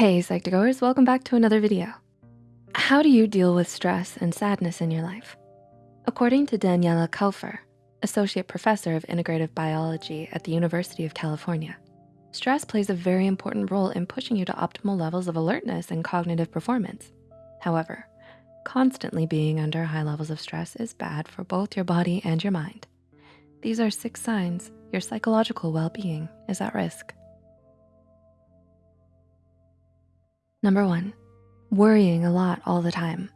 Hey Psych2Goers, welcome back to another video. How do you deal with stress and sadness in your life? According to Daniela Kaufer, Associate Professor of Integrative Biology at the University of California, stress plays a very important role in pushing you to optimal levels of alertness and cognitive performance. However, constantly being under high levels of stress is bad for both your body and your mind. These are six signs your psychological well-being is at risk. Number one, worrying a lot all the time.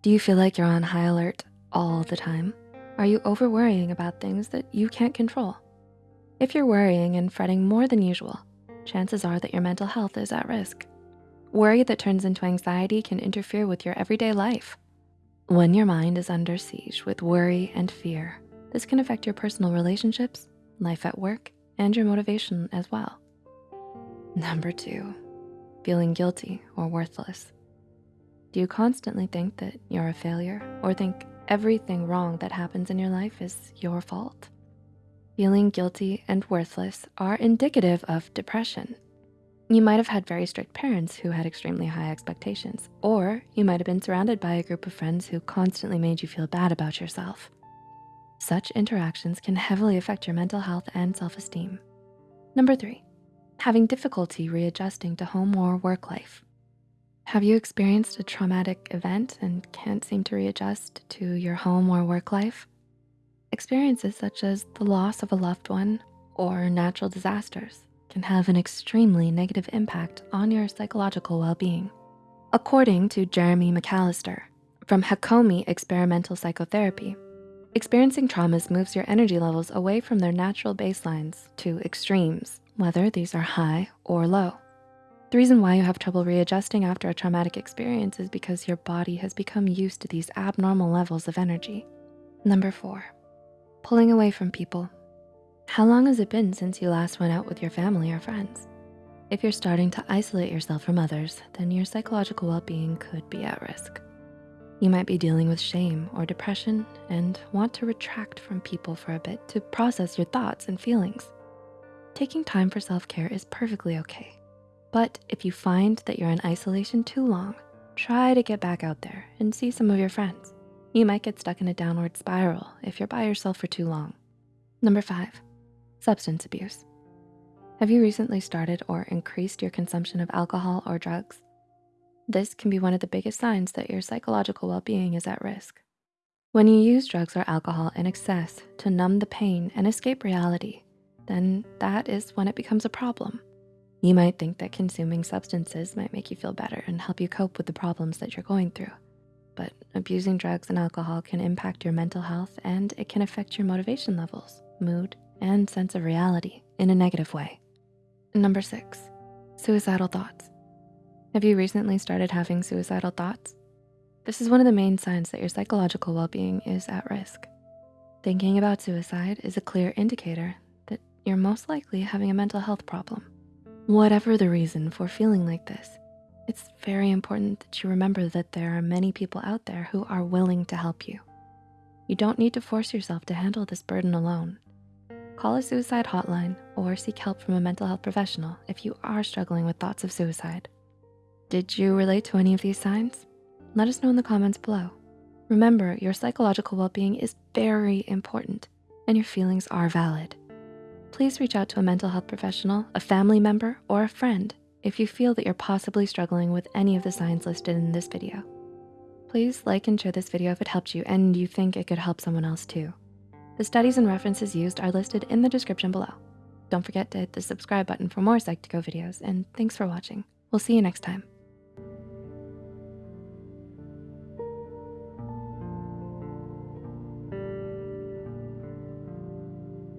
Do you feel like you're on high alert all the time? Are you over worrying about things that you can't control? If you're worrying and fretting more than usual, chances are that your mental health is at risk. Worry that turns into anxiety can interfere with your everyday life. When your mind is under siege with worry and fear, this can affect your personal relationships, life at work, and your motivation as well. Number two, feeling guilty or worthless? Do you constantly think that you're a failure or think everything wrong that happens in your life is your fault? Feeling guilty and worthless are indicative of depression. You might have had very strict parents who had extremely high expectations, or you might have been surrounded by a group of friends who constantly made you feel bad about yourself. Such interactions can heavily affect your mental health and self-esteem. Number three, having difficulty readjusting to home or work life. Have you experienced a traumatic event and can't seem to readjust to your home or work life? Experiences such as the loss of a loved one or natural disasters can have an extremely negative impact on your psychological well-being. According to Jeremy McAllister from Hakomi Experimental Psychotherapy, experiencing traumas moves your energy levels away from their natural baselines to extremes whether these are high or low. The reason why you have trouble readjusting after a traumatic experience is because your body has become used to these abnormal levels of energy. Number four, pulling away from people. How long has it been since you last went out with your family or friends? If you're starting to isolate yourself from others, then your psychological well-being could be at risk. You might be dealing with shame or depression and want to retract from people for a bit to process your thoughts and feelings. Taking time for self-care is perfectly okay. But if you find that you're in isolation too long, try to get back out there and see some of your friends. You might get stuck in a downward spiral if you're by yourself for too long. Number five, substance abuse. Have you recently started or increased your consumption of alcohol or drugs? This can be one of the biggest signs that your psychological well-being is at risk. When you use drugs or alcohol in excess to numb the pain and escape reality, then that is when it becomes a problem. You might think that consuming substances might make you feel better and help you cope with the problems that you're going through. But abusing drugs and alcohol can impact your mental health and it can affect your motivation levels, mood, and sense of reality in a negative way. Number six, suicidal thoughts. Have you recently started having suicidal thoughts? This is one of the main signs that your psychological well-being is at risk. Thinking about suicide is a clear indicator you're most likely having a mental health problem. Whatever the reason for feeling like this, it's very important that you remember that there are many people out there who are willing to help you. You don't need to force yourself to handle this burden alone. Call a suicide hotline or seek help from a mental health professional if you are struggling with thoughts of suicide. Did you relate to any of these signs? Let us know in the comments below. Remember, your psychological well-being is very important and your feelings are valid please reach out to a mental health professional, a family member, or a friend if you feel that you're possibly struggling with any of the signs listed in this video. Please like and share this video if it helped you and you think it could help someone else too. The studies and references used are listed in the description below. Don't forget to hit the subscribe button for more Psych2Go videos and thanks for watching. We'll see you next time.